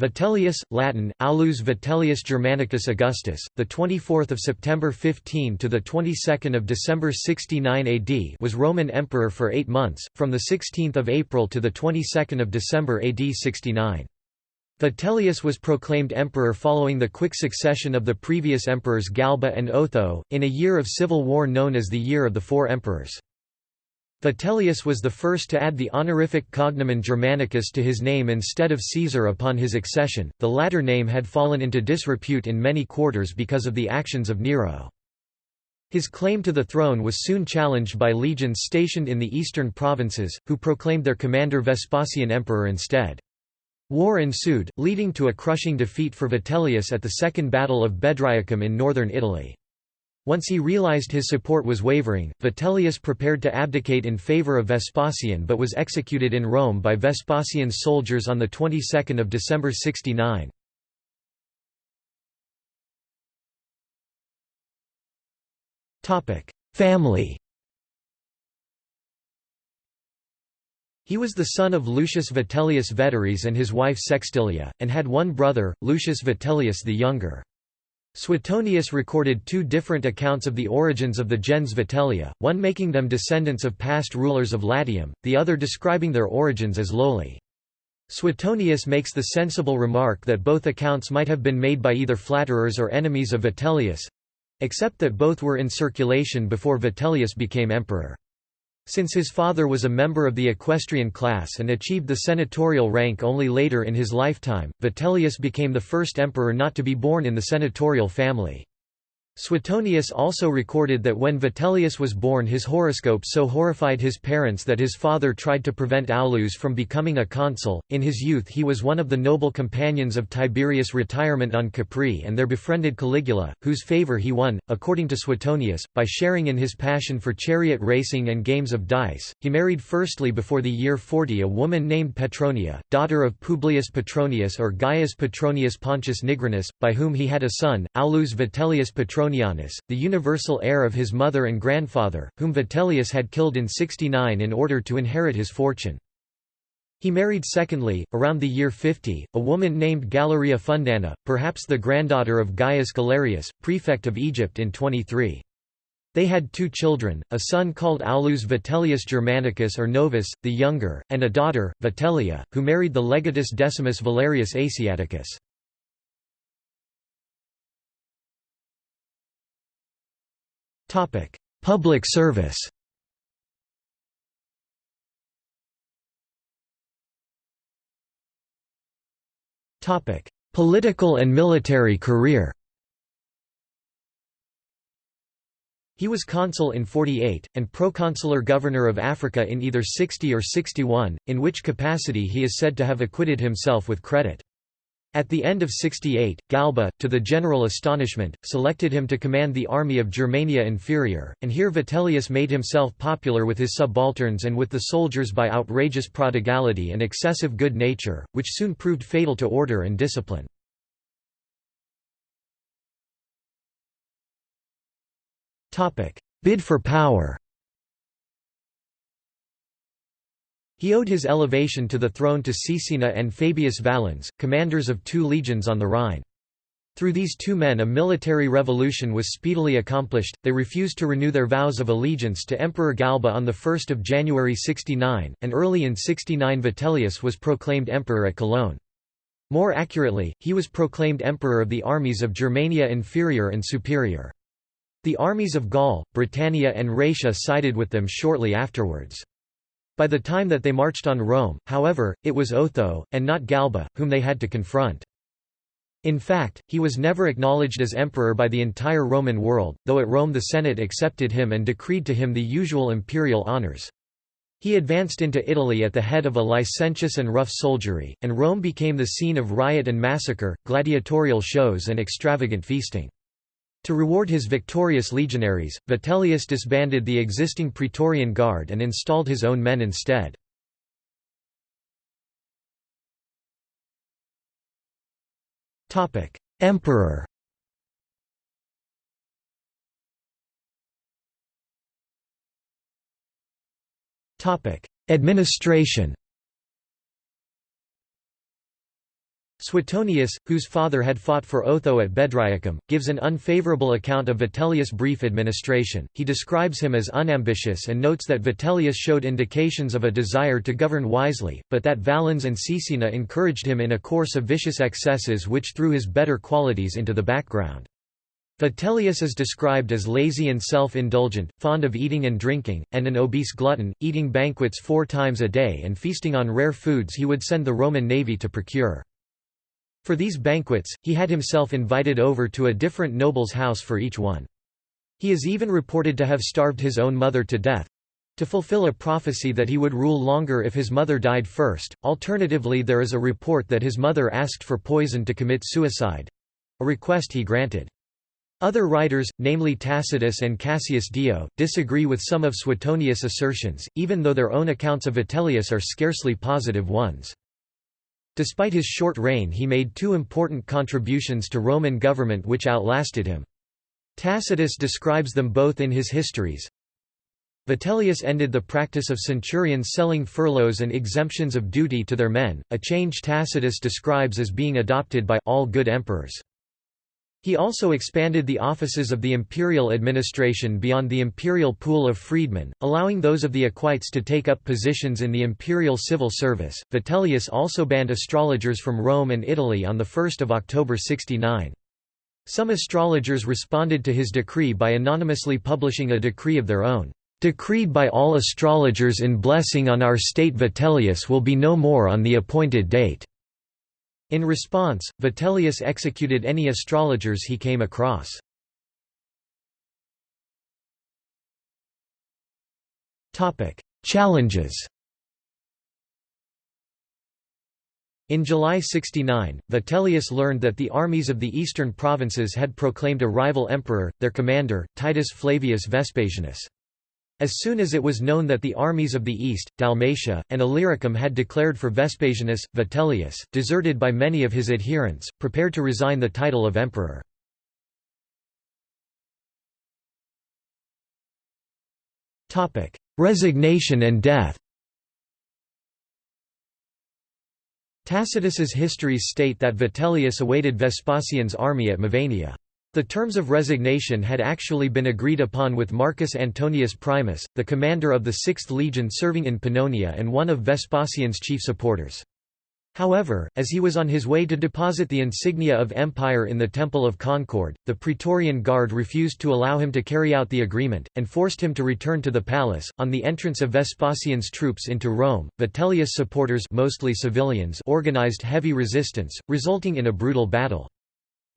Vitellius, Latin, Aulus Vitellius Germanicus Augustus, the 24th of September 15 to the 22nd of December 69 AD, was Roman emperor for 8 months, from the 16th of April to the 22nd of December AD 69. Vitellius was proclaimed emperor following the quick succession of the previous emperors Galba and Otho, in a year of civil war known as the Year of the Four Emperors. Vitellius was the first to add the honorific cognomen Germanicus to his name instead of Caesar upon his accession, the latter name had fallen into disrepute in many quarters because of the actions of Nero. His claim to the throne was soon challenged by legions stationed in the eastern provinces, who proclaimed their commander Vespasian emperor instead. War ensued, leading to a crushing defeat for Vitellius at the Second Battle of Bedriacum in northern Italy. Once he realized his support was wavering, Vitellius prepared to abdicate in favor of Vespasian but was executed in Rome by Vespasian's soldiers on the 22nd of December 69. Topic: Family He was the son of Lucius Vitellius Veteris and his wife Sextilia, and had one brother, Lucius Vitellius the Younger. Suetonius recorded two different accounts of the origins of the gens Vitellia, one making them descendants of past rulers of Latium, the other describing their origins as lowly. Suetonius makes the sensible remark that both accounts might have been made by either flatterers or enemies of Vitellius—except that both were in circulation before Vitellius became emperor. Since his father was a member of the equestrian class and achieved the senatorial rank only later in his lifetime, Vitellius became the first emperor not to be born in the senatorial family. Suetonius also recorded that when Vitellius was born his horoscope so horrified his parents that his father tried to prevent Aulus from becoming a consul. In his youth he was one of the noble companions of Tiberius' retirement on Capri and there befriended Caligula, whose favor he won, according to Suetonius, by sharing in his passion for chariot racing and games of dice. He married firstly before the year 40 a woman named Petronia, daughter of Publius Petronius or Gaius Petronius Pontius Nigrinus, by whom he had a son, Aulus Vitellius Petronius Petronianus, the universal heir of his mother and grandfather, whom Vitellius had killed in 69 in order to inherit his fortune. He married secondly, around the year 50, a woman named Galeria Fundana, perhaps the granddaughter of Gaius Galerius, prefect of Egypt in 23. They had two children, a son called Aulus Vitellius Germanicus or Novus, the younger, and a daughter, Vitellia, who married the legatus Decimus Valerius Asiaticus. Topic: Public service. Topic: Political and military career. He was consul in 48, and proconsular governor of Africa in either 60 or 61, in which capacity he is said to have acquitted himself with credit. At the end of 68, Galba, to the general astonishment, selected him to command the army of Germania Inferior, and here Vitellius made himself popular with his subalterns and with the soldiers by outrageous prodigality and excessive good nature, which soon proved fatal to order and discipline. Bid for power He owed his elevation to the throne to Caecina and Fabius Valens, commanders of two legions on the Rhine. Through these two men a military revolution was speedily accomplished, they refused to renew their vows of allegiance to Emperor Galba on 1 January 69, and early in 69 Vitellius was proclaimed emperor at Cologne. More accurately, he was proclaimed emperor of the armies of Germania Inferior and Superior. The armies of Gaul, Britannia and Raetia sided with them shortly afterwards. By the time that they marched on Rome, however, it was Otho, and not Galba, whom they had to confront. In fact, he was never acknowledged as emperor by the entire Roman world, though at Rome the Senate accepted him and decreed to him the usual imperial honors. He advanced into Italy at the head of a licentious and rough soldiery, and Rome became the scene of riot and massacre, gladiatorial shows and extravagant feasting. To reward his victorious legionaries, Vitellius disbanded the existing Praetorian Guard and installed his own men instead. Emperor Administration Suetonius, whose father had fought for Otho at Bedriacum, gives an unfavorable account of Vitellius' brief administration. He describes him as unambitious and notes that Vitellius showed indications of a desire to govern wisely, but that Valens and Caecina encouraged him in a course of vicious excesses which threw his better qualities into the background. Vitellius is described as lazy and self-indulgent, fond of eating and drinking, and an obese glutton, eating banquets four times a day and feasting on rare foods he would send the Roman navy to procure. For these banquets, he had himself invited over to a different noble's house for each one. He is even reported to have starved his own mother to death—to fulfill a prophecy that he would rule longer if his mother died first. Alternatively there is a report that his mother asked for poison to commit suicide—a request he granted. Other writers, namely Tacitus and Cassius Dio, disagree with some of Suetonius' assertions, even though their own accounts of Vitellius are scarcely positive ones. Despite his short reign he made two important contributions to Roman government which outlasted him. Tacitus describes them both in his histories. Vitellius ended the practice of centurions selling furloughs and exemptions of duty to their men, a change Tacitus describes as being adopted by all good emperors. He also expanded the offices of the imperial administration beyond the imperial pool of freedmen, allowing those of the equites to take up positions in the imperial civil service. Vitellius also banned astrologers from Rome and Italy on 1 October 69. Some astrologers responded to his decree by anonymously publishing a decree of their own. Decreed by all astrologers in blessing on our state Vitellius will be no more on the appointed date. In response, Vitellius executed any astrologers he came across. Challenges In July 69, Vitellius learned that the armies of the eastern provinces had proclaimed a rival emperor, their commander, Titus Flavius Vespasianus. As soon as it was known that the armies of the east, Dalmatia, and Illyricum had declared for Vespasianus, Vitellius, deserted by many of his adherents, prepared to resign the title of emperor. Resignation and death Tacitus's histories state that Vitellius awaited Vespasian's army at Mevania. The terms of resignation had actually been agreed upon with Marcus Antonius Primus, the commander of the Sixth Legion serving in Pannonia and one of Vespasian's chief supporters. However, as he was on his way to deposit the insignia of empire in the Temple of Concord, the Praetorian Guard refused to allow him to carry out the agreement, and forced him to return to the palace. On the entrance of Vespasian's troops into Rome, Vitellius supporters mostly civilians organized heavy resistance, resulting in a brutal battle.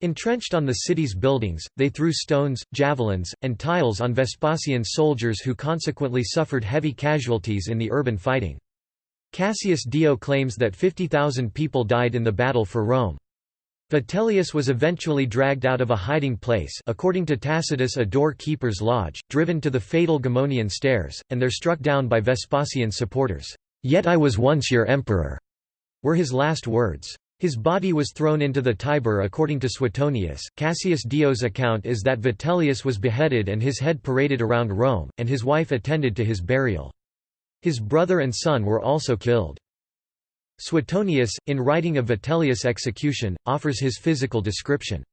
Entrenched on the city's buildings, they threw stones, javelins, and tiles on Vespasian's soldiers who consequently suffered heavy casualties in the urban fighting. Cassius Dio claims that 50,000 people died in the battle for Rome. Vitellius was eventually dragged out of a hiding place according to Tacitus a door-keeper's lodge, driven to the fatal Gemonian stairs, and there struck down by Vespasian's supporters. "'Yet I was once your emperor' were his last words. His body was thrown into the Tiber according to Suetonius. Cassius Dio's account is that Vitellius was beheaded and his head paraded around Rome, and his wife attended to his burial. His brother and son were also killed. Suetonius, in writing of Vitellius' execution, offers his physical description.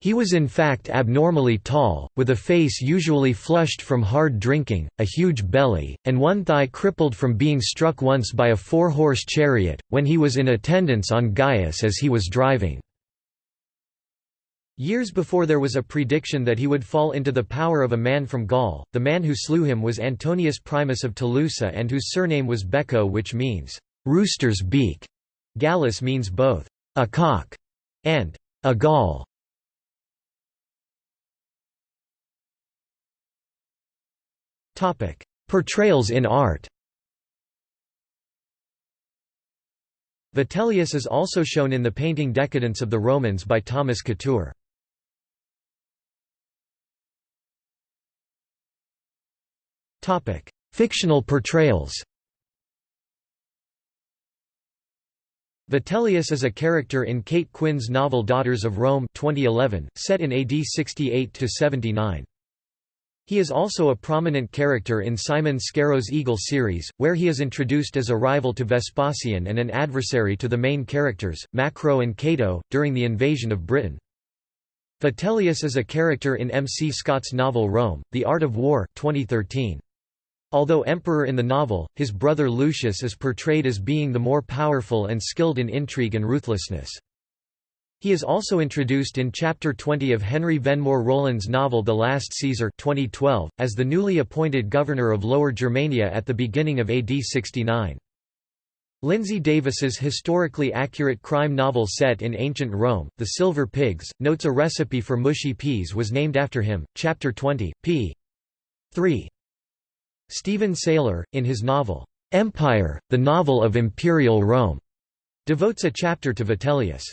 He was in fact abnormally tall, with a face usually flushed from hard drinking, a huge belly, and one thigh crippled from being struck once by a four-horse chariot, when he was in attendance on Gaius as he was driving. Years before there was a prediction that he would fall into the power of a man from Gaul, the man who slew him was Antonius Primus of Tolosa and whose surname was Becco which means, "'rooster's beak'". Gallus means both, "'a cock' and "'a Gaul'". Portrayals in art Vitellius is also shown in the painting Decadence of the Romans by Thomas Couture. Fictional portrayals Vitellius is a character in Kate Quinn's novel Daughters of Rome 2011, set in AD 68–79. He is also a prominent character in Simon Scarrow's Eagle series, where he is introduced as a rival to Vespasian and an adversary to the main characters, Macro and Cato, during the invasion of Britain. Vitellius is a character in M. C. Scott's novel Rome, The Art of War 2013. Although emperor in the novel, his brother Lucius is portrayed as being the more powerful and skilled in intrigue and ruthlessness. He is also introduced in Chapter 20 of Henry Venmore Rowland's novel The Last Caesar 2012, as the newly appointed governor of Lower Germania at the beginning of AD 69. Lindsey Davis's historically accurate crime novel set in ancient Rome, The Silver Pigs, notes a recipe for mushy peas was named after him. Chapter 20, p. 3. Steven Saylor, in his novel, Empire, the Novel of Imperial Rome, devotes a chapter to Vitellius.